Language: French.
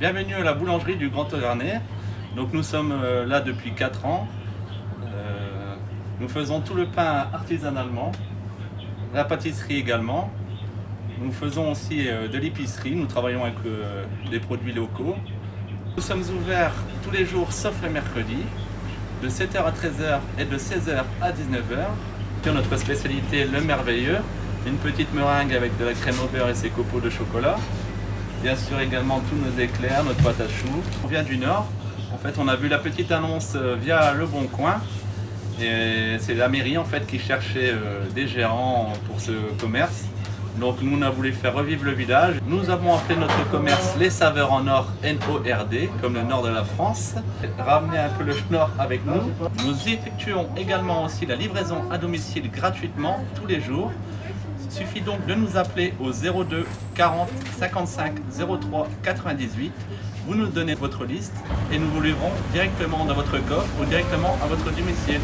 Bienvenue à la boulangerie du Grand Auvernais. Donc nous sommes euh, là depuis 4 ans. Euh, nous faisons tout le pain artisanalement, la pâtisserie également. Nous faisons aussi euh, de l'épicerie, nous travaillons avec des produits locaux. Nous sommes ouverts tous les jours sauf le mercredi, de 7h à 13h et de 16h à 19h. Notre spécialité, le merveilleux, une petite meringue avec de la crème au beurre et ses copeaux de chocolat. Bien sûr également tous nos éclairs, notre pâte à choux. On vient du Nord. En fait, on a vu la petite annonce euh, via Le Bon Coin. Et c'est la mairie en fait qui cherchait euh, des gérants pour ce commerce. Donc nous, on a voulu faire revivre le village. Nous avons appelé notre commerce Les Saveurs en Or, N-O-R-D, comme le nord de la France. Ramener un peu le schnorr avec nous. Nous effectuons également aussi la livraison à domicile gratuitement tous les jours. Il suffit donc de nous appeler au 02 40 55 03 98. Vous nous donnez votre liste et nous vous livrons directement dans votre coffre ou directement à votre domicile.